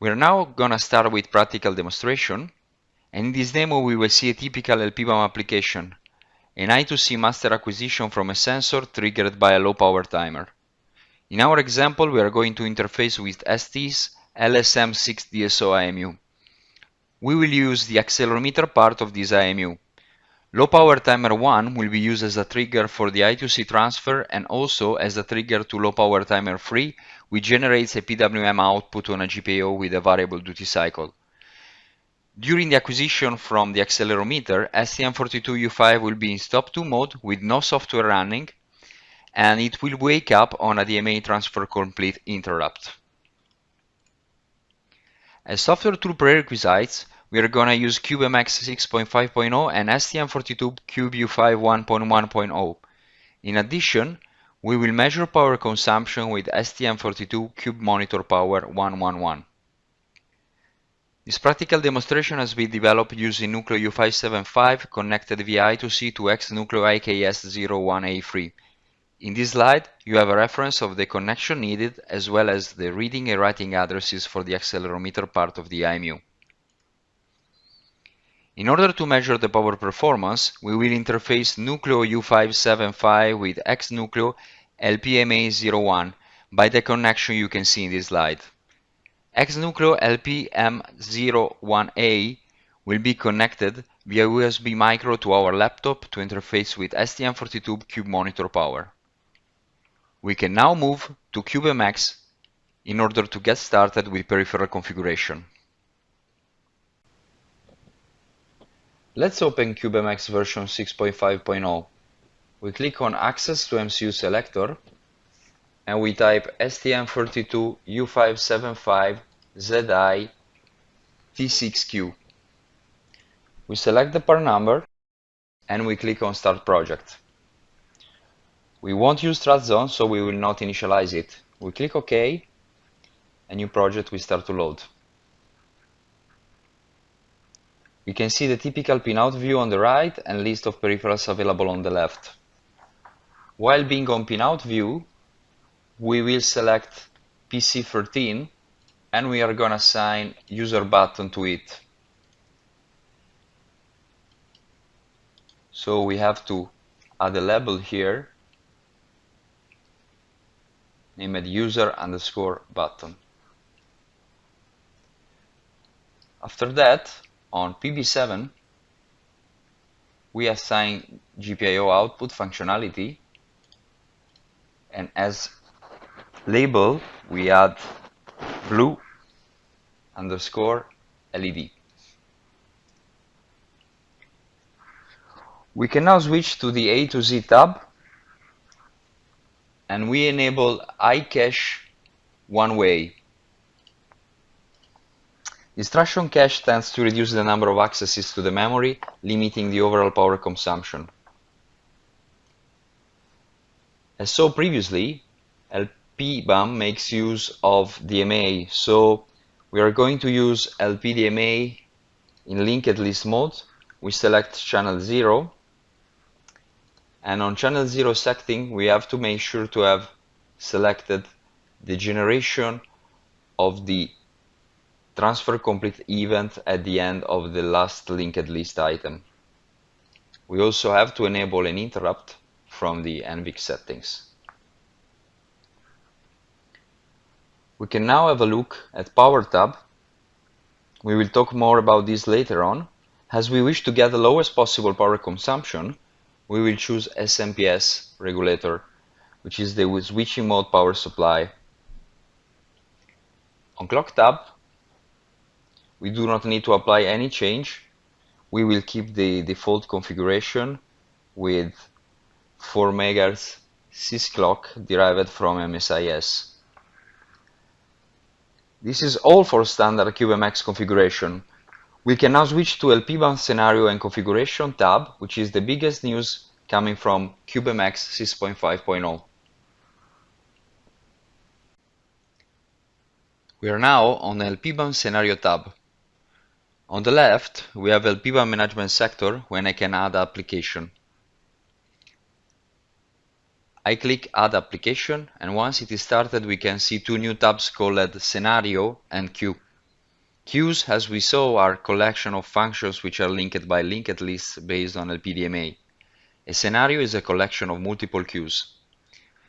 We're now gonna start with practical demonstration. And in this demo, we will see a typical LPBAM application, an I2C master acquisition from a sensor triggered by a low power timer. In our example, we are going to interface with ST's LSM6DSO IMU. We will use the accelerometer part of this IMU. Low power timer 1 will be used as a trigger for the I2C transfer and also as a trigger to low power timer 3, which generates a PWM output on a GPIO with a variable duty cycle. During the acquisition from the accelerometer, STM32U5 will be in stop 2 mode with no software running and it will wake up on a DMA transfer complete interrupt. As software tool prerequisites, we are going to use CubeMX 6.5.0 and STM32 CubeU5 1.1.0. In addition, we will measure power consumption with STM32 Cube Monitor Power 111. This practical demonstration has been developed using Nucleo U575 connected via I2C to X-Nucleo IKS01A3. In this slide, you have a reference of the connection needed as well as the reading and writing addresses for the accelerometer part of the IMU. In order to measure the power performance, we will interface Nucleo U575 with X-Nucleo LPM01A by the connection you can see in this slide. X-Nucleo LPM01A will be connected via USB micro to our laptop to interface with STM32 Cube Monitor Power. We can now move to CubeMX in order to get started with peripheral configuration. Let's open CubeMX version 6.5.0. We click on Access to MCU selector and we type STM32U575ZI T6Q. We select the part number and we click on Start Project. We won't use trust zone, so we will not initialize it. We click OK, a new project will start to load. We can see the typical pinout view on the right and list of peripherals available on the left. While being on pinout view, we will select PC13 and we are going to assign user button to it. So we have to add a label here, name it user underscore button. After that, on PB7, we assign GPIO output functionality. And as label we add blue underscore LED. We can now switch to the A to Z tab. And we enable iCache one way Instruction cache tends to reduce the number of accesses to the memory, limiting the overall power consumption. As so previously, LPBAM makes use of DMA, so we are going to use LPDMA in linked list mode. We select channel 0 and on channel 0 setting we have to make sure to have selected the generation of the transfer complete event at the end of the last linked list item. We also have to enable an interrupt from the NVIC settings. We can now have a look at Power tab. We will talk more about this later on. As we wish to get the lowest possible power consumption, we will choose SMPS regulator, which is the switching mode power supply. On Clock tab, we do not need to apply any change. We will keep the default configuration with 4 MHz sysclock derived from MSIS. This is all for standard CubeMX configuration. We can now switch to LPBAM scenario and configuration tab, which is the biggest news coming from CubeMX 6.5.0. We are now on the LPBAM scenario tab. On the left, we have LPBAM management sector when I can add application. I click add application and once it is started we can see two new tabs called scenario and queue. Queues, as we saw, are collection of functions which are linked by linked lists based on LPDMA. A scenario is a collection of multiple queues.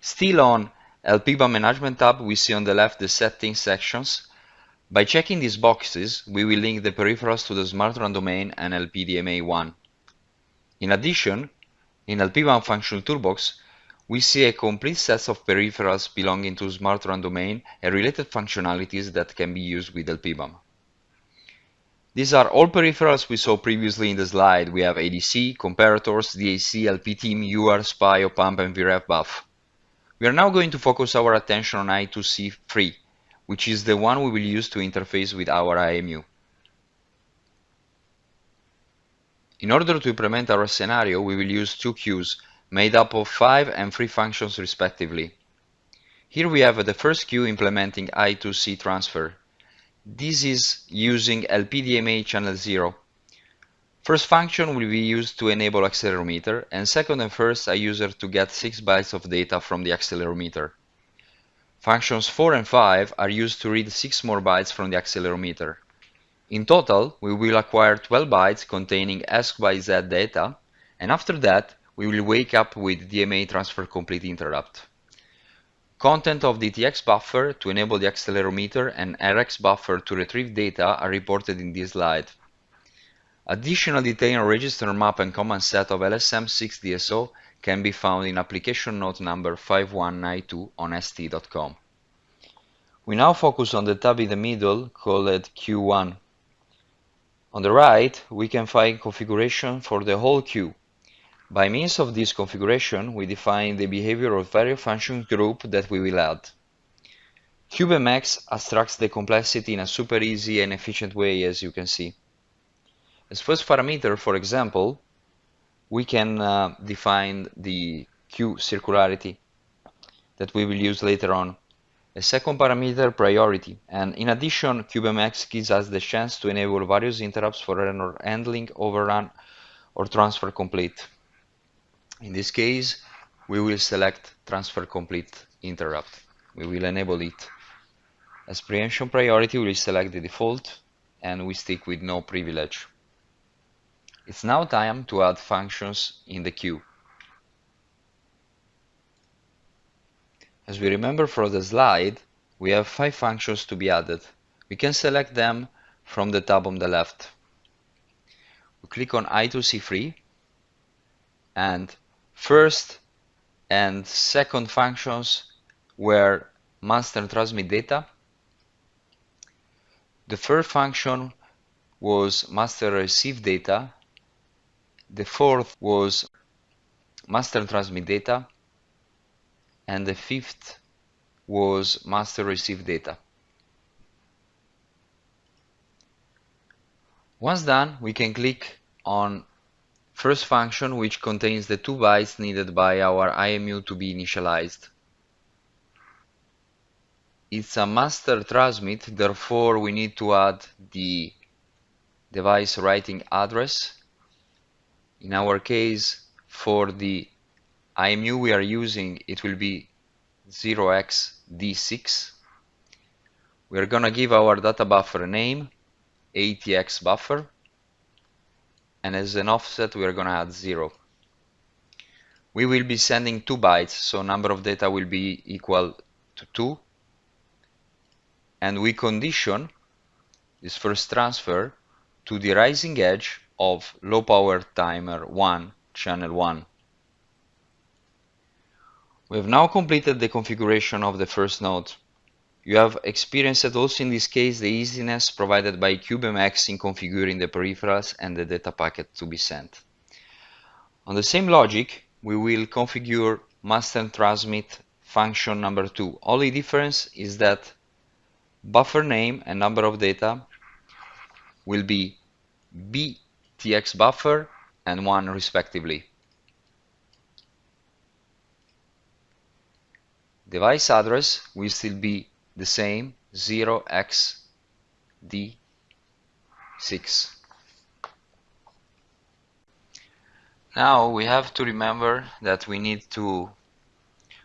Still on LPBAM Management tab, we see on the left the settings sections. By checking these boxes, we will link the peripherals to the SmartRun domain and LPDMA1. In addition, in LPBAM Functional Toolbox, we see a complete set of peripherals belonging to SmartRun domain and related functionalities that can be used with LPBAM. These are all peripherals we saw previously in the slide. We have ADC, comparators, DAC, LPTIM, UART, SPI, OPAMP, and VREFBUF. We are now going to focus our attention on I2C3, which is the one we will use to interface with our IMU. In order to implement our scenario, we will use two queues made up of five and three functions respectively. Here we have the first queue implementing I2C transfer. This is using LPDMA channel 0. First function will be used to enable accelerometer and second and first a user to get 6 bytes of data from the accelerometer. Functions 4 and 5 are used to read 6 more bytes from the accelerometer. In total, we will acquire 12 bytes containing ESC by Z data and after that we will wake up with DMA transfer complete interrupt. Content of the TX buffer to enable the accelerometer and RX buffer to retrieve data are reported in this slide. Additional detail on register map and command set of LSM6DSO can be found in application note number 5192 on st.com. We now focus on the tab in the middle called Q1. On the right, we can find configuration for the whole queue by means of this configuration, we define the behavior of various function group that we will add. CubeMX abstracts the complexity in a super easy and efficient way, as you can see. As first parameter, for example, we can uh, define the Q circularity that we will use later on. A second parameter, priority, and in addition, CubeMX gives us the chance to enable various interrupts for error handling, overrun, or transfer complete. In this case, we will select transfer complete interrupt. We will enable it. As preemption priority, we will select the default and we stick with no privilege. It's now time to add functions in the queue. As we remember from the slide, we have five functions to be added. We can select them from the tab on the left. We click on I2C3 and First and second functions were master transmit data. The third function was master receive data. The fourth was master transmit data. And the fifth was master receive data. Once done, we can click on First function which contains the two bytes needed by our IMU to be initialized. It's a master transmit, therefore we need to add the device writing address. In our case, for the IMU we are using, it will be 0xD6. We are gonna give our data buffer a name, ATX buffer and as an offset we are going to add 0. We will be sending 2 bytes, so number of data will be equal to 2. And we condition this first transfer to the rising edge of low power timer 1, channel 1. We have now completed the configuration of the first node. You have experienced also in this case the easiness provided by CubeMX in configuring the peripherals and the data packet to be sent. On the same logic, we will configure master and transmit function number 2. Only difference is that buffer name and number of data will be btx buffer and 1 respectively. Device address will still be the same 0x d6. Now we have to remember that we need to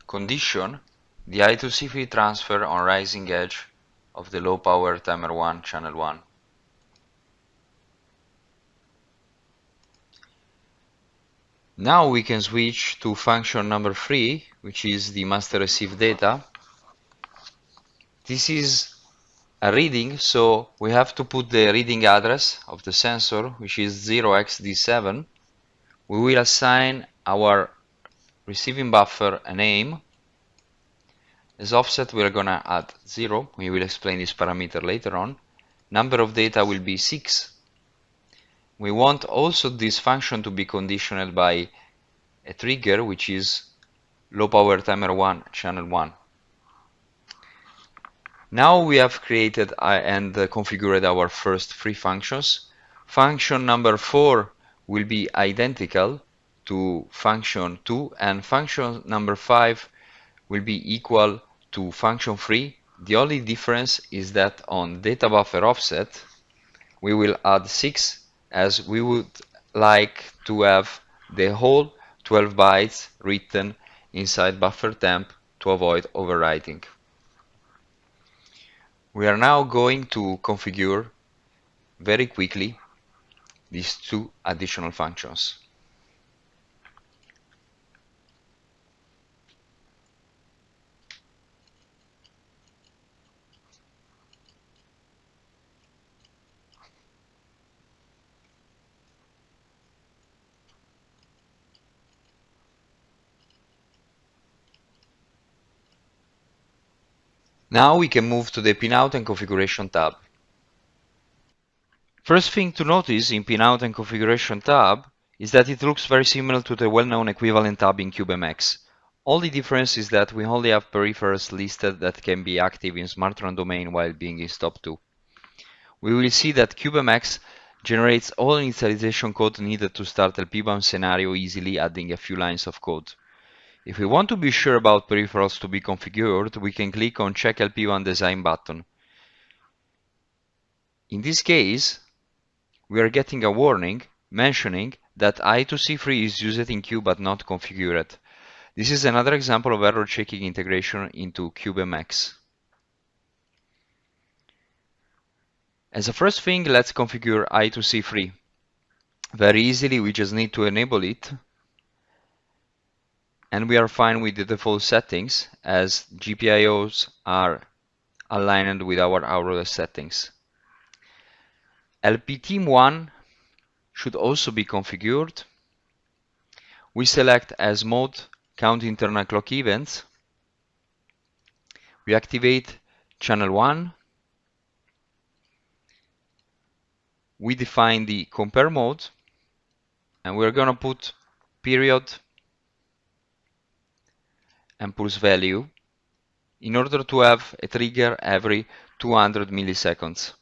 condition the I2C3 transfer on rising edge of the low power timer 1 channel 1. Now we can switch to function number three, which is the master receive data. This is a reading, so we have to put the reading address of the sensor, which is 0xD7. We will assign our receiving buffer a name. As offset, we are going to add 0. We will explain this parameter later on. Number of data will be 6. We want also this function to be conditional by a trigger, which is low power timer 1, channel 1. Now we have created uh, and uh, configured our first three functions. Function number 4 will be identical to function 2 and function number 5 will be equal to function 3. The only difference is that on data buffer offset we will add 6 as we would like to have the whole 12 bytes written inside buffer temp to avoid overwriting. We are now going to configure very quickly these two additional functions. Now we can move to the pinout and configuration tab. First thing to notice in pinout and configuration tab is that it looks very similar to the well-known equivalent tab in CubeMX. The difference is that we only have peripherals listed that can be active in SmartRun domain while being in STOP2. We will see that CubeMX generates all initialization code needed to start LPBAM scenario easily adding a few lines of code. If we want to be sure about peripherals to be configured, we can click on Check LPBAM Design button. In this case, we are getting a warning mentioning that I2C3 is used in Cube but not configured. This is another example of error checking integration into CubeMX. As a first thing, let's configure I2C3. Very easily, we just need to enable it and we are fine with the default settings as GPIOs are aligned with our Aurora settings. LPTIM1 should also be configured. We select as mode count internal clock events. We activate channel 1. We define the compare mode and we're going to put period and pulse value in order to have a trigger every 200 milliseconds.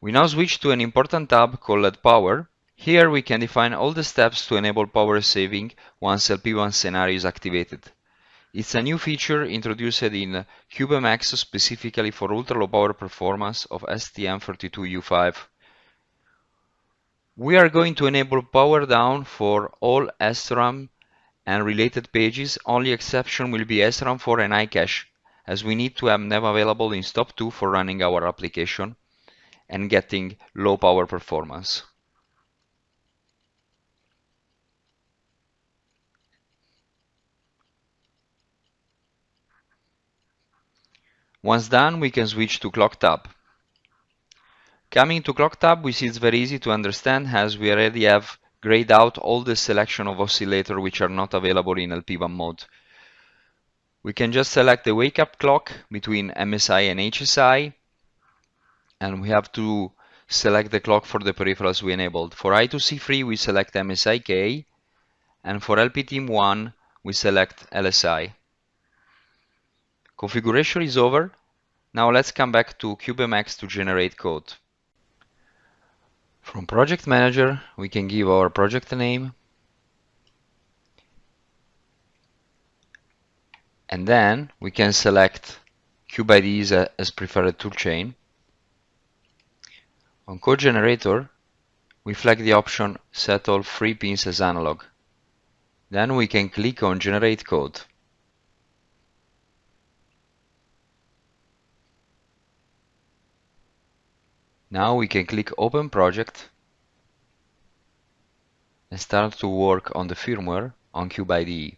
We now switch to an important tab called Power. Here we can define all the steps to enable power saving once LPBAM scenario is activated. It's a new feature introduced in CubeMX specifically for ultra-low power performance of STM32U5. We are going to enable power down for all SRAM and related pages, only exception will be SRAM4 and iCache, as we need to have them available in STOP2 for running our application and getting low power performance. Once done, we can switch to Clock tab. Coming to Clock tab, we see it's very easy to understand as we already have grayed out all the selection of oscillator which are not available in LPBAM mode. We can just select the wake up clock between MSI and HSI and we have to select the clock for the peripherals we enabled. For I2C3 we select MSIK and for LPTIM1 we select LSI. Configuration is over. Now let's come back to CubeMX to generate code. From Project Manager, we can give our project name. And then we can select CubeIDE as preferred toolchain. On Code Generator, we flag the option Set all three pins as analog. Then we can click on Generate Code. Now we can click Open Project and start to work on the firmware on Cube IDE.